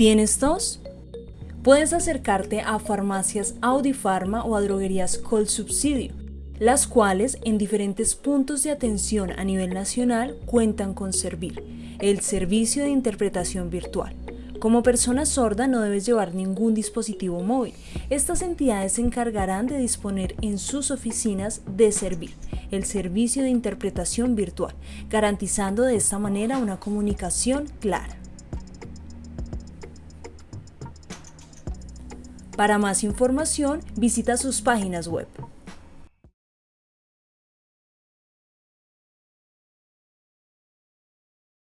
¿Tienes tos? Puedes acercarte a farmacias Audifarma o a droguerías Col Subsidio, las cuales en diferentes puntos de atención a nivel nacional cuentan con Servir, el servicio de interpretación virtual. Como persona sorda no debes llevar ningún dispositivo móvil. Estas entidades se encargarán de disponer en sus oficinas de Servir, el servicio de interpretación virtual, garantizando de esta manera una comunicación clara. Para más información, visita sus páginas web